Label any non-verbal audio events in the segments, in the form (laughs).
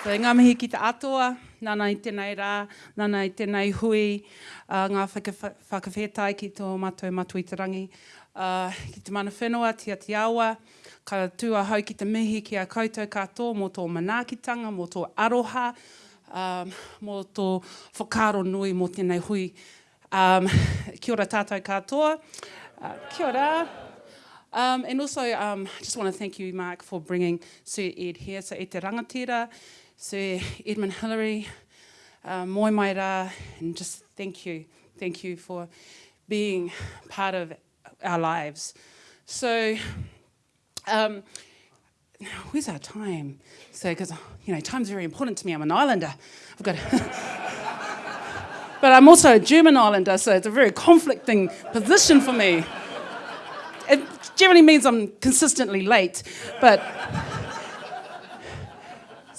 So, ngā mihi ki te atoa, nana i tēnei rā, nana i tēnei hui, uh, ngā whakawhetai ki tō mātou matu i te rangi. Uh, ki te mana whenua, tia te awa, ka tua hau ki te mihi ki a koutou katoa mō tō manaakitanga, mō tō aroha, um, mō tō whakaro nui mō tēnei hui. Um, kia ora tātou katoa. Uh, kia ora. Um, and also, um, I just want to thank you, Mark, for bringing Sir Ed here. So, e te rangatira, Sir Edmund Hillary, uh, moi mai rā, and just thank you. Thank you for being part of our lives. So, um, where's our time? So, because, you know, time's very important to me. I'm an islander. I've got (laughs) But I'm also a German islander, so it's a very conflicting position for me. It generally means I'm consistently late, but.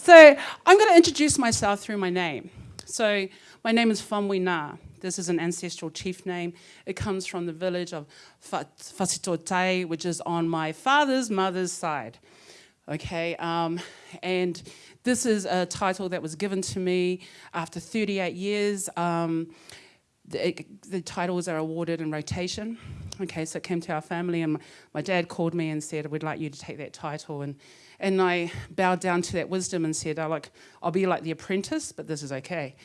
So I'm going to introduce myself through my name. So my name is Famui Na. This is an ancestral chief name. It comes from the village of Fasitotai, which is on my father's mother's side. Okay, um, and this is a title that was given to me after 38 years. Um, the, the, titles are awarded in rotation. Okay, so it came to our family and my, dad called me and said, we'd like you to take that title. And, and I bowed down to that wisdom and said, oh, like, I'll be like the apprentice, but this is okay.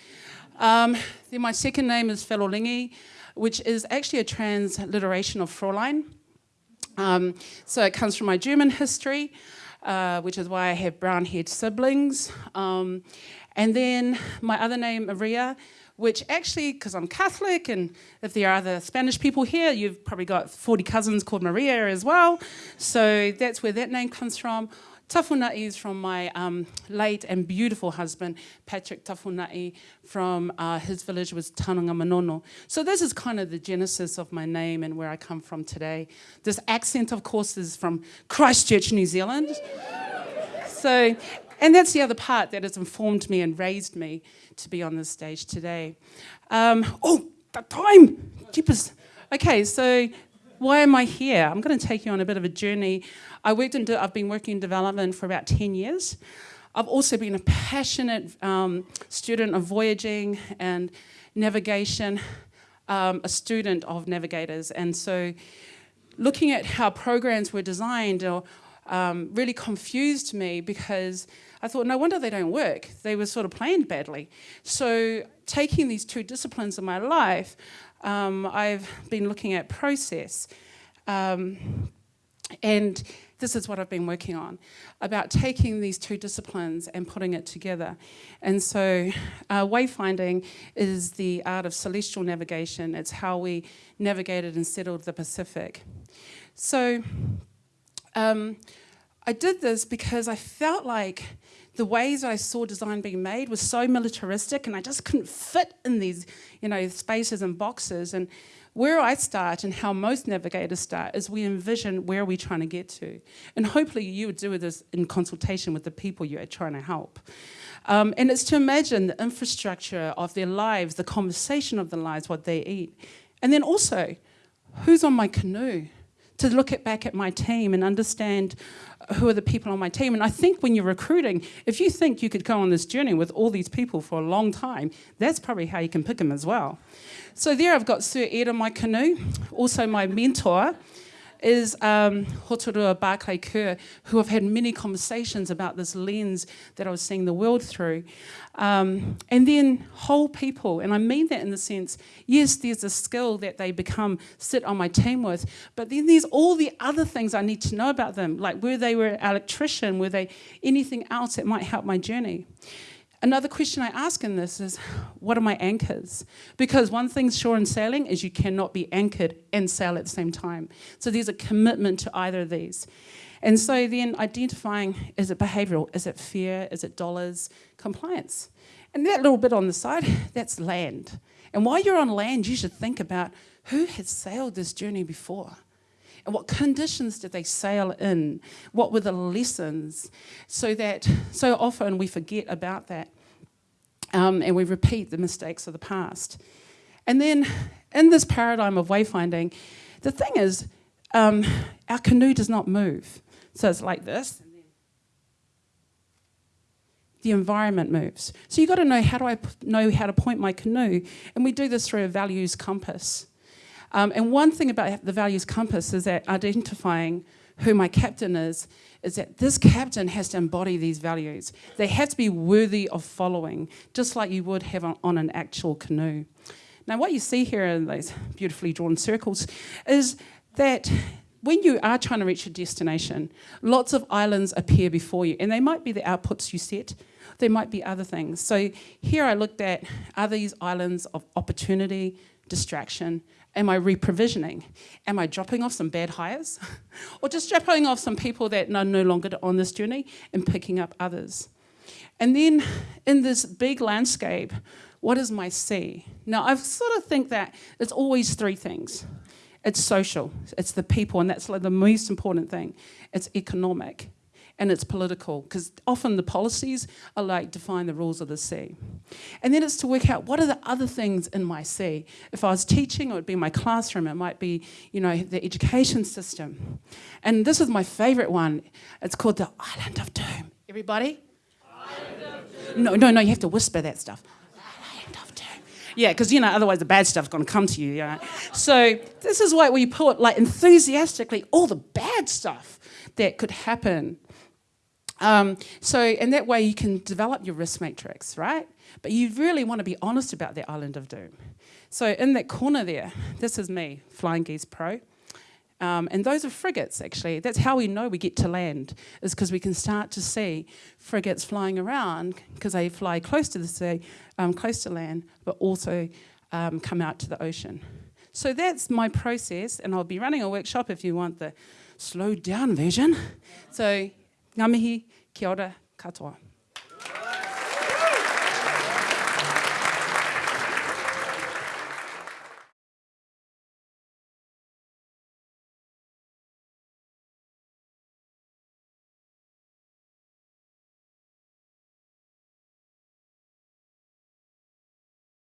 Um, then my second name is Felolingi, which is actually a transliteration of Fräulein. Um, so it comes from my German history, uh, which is why I have brown-haired siblings. Um, and then my other name, Maria, which actually, because I'm Catholic, and if there are other Spanish people here, you've probably got 40 cousins called Maria as well. So that's where that name comes from. Tafunai is from my um, late and beautiful husband, Patrick Tafunai, from uh, his village was Tananga Manono. So this is kind of the genesis of my name and where I come from today. This accent, of course, is from Christchurch, New Zealand. so, and that's the other part that has informed me and raised me to be on this stage today. Um, oh, that time! Jeepers. Okay, so why am I here? I'm going to take you on a bit of a journey. I worked in I've been working in development for about 10 years. I've also been a passionate um, student of voyaging and navigation, um, a student of navigators. And so looking at how programs were designed or, um, really confused me because I thought, no wonder they don't work. They were sort of planned badly. So taking these two disciplines in my life, um, I've been looking at process. Um, and this is what I've been working on, about taking these two disciplines and putting it together. And so uh, wayfinding is the art of celestial navigation. It's how we navigated and settled the Pacific. So um, I did this because I felt like the ways I saw design being made was so militaristic and I just couldn't fit in these, you know, spaces and boxes. And where I start and how most navigators start is we envision where we're trying to get to. And hopefully you would do this in consultation with the people you're trying to help. Um, and it's to imagine the infrastructure of their lives, the conversation of their lives, what they eat. And then also, who's on my canoe? To look at back at my team and understand who are the people on my team. And I think when you're recruiting, if you think you could go on this journey with all these people for a long time, that's probably how you can pick them as well. So there I've got Sir Ed on my canoe, also my mentor, is um, Hoturoa Barclay Kerr, who I've had many conversations about this lens that I was seeing the world through. Um, and then whole people, and I mean that in the sense, yes, there's a skill that they become, sit on my team with, but then there's all the other things I need to know about them, like were they were an electrician, were they anything else that might help my journey. Another question I ask in this is, what are my anchors? Because one thing's sure in sailing is you cannot be anchored and sail at the same time. So there's a commitment to either of these. And so then identifying, is it behavioral? Is it fear? Is it dollars? Compliance. And that little bit on the side, (laughs) that's land. And while you're on land, you should think about who has sailed this journey before? And what conditions did they sail in? What were the lessons? So that so often we forget about that um, and we repeat the mistakes of the past. And then in this paradigm of wayfinding, the thing is, um, our canoe does not move. So it's like this. the environment moves. So you've got to know how do I know how to point my canoe, and we do this through a values compass. Um, and one thing about the values compass is that identifying who my captain is, is that this captain has to embody these values. They have to be worthy of following, just like you would have on, on an actual canoe. Now, what you see here in those beautifully drawn circles is that when you are trying to reach a destination, lots of islands appear before you, and they might be the outputs you set, there might be other things. So here I looked at are these islands of opportunity, distraction, am I reprovisioning? Am I dropping off some bad hires? (laughs) or just dropping off some people that are no longer on this journey and picking up others? And then in this big landscape, what is my sea? Now, I sort of think that it's always three things. It's social, it's the people, and that's like the most important thing. It's economic, and it's political, because often the policies are like define the rules of the sea. And then it's to work out what are the other things in my sea. If I was teaching, it would be my classroom, it might be, you know, the education system. And this is my favorite one. It's called the Island of Doom. Everybody? No, no, no, you have to whisper that stuff. Island of Doom. Yeah, because you know, otherwise the bad stuff's going to come to you. So this is why we put like enthusiastically all the bad stuff that could happen. Um, so, and that way you can develop your risk matrix, right? But you really want to be honest about the island of doom. So in that corner there, this is me, Flying Geese Pro. Um, and those are frigates, actually. That's how we know we get to land, is because we can start to see frigates flying around because they fly close to the sea, um, close to land, but also um, come out to the ocean. So that's my process, and I'll be running a workshop if you want the slowed down version. So, ngā mihi, kia ora, katoa.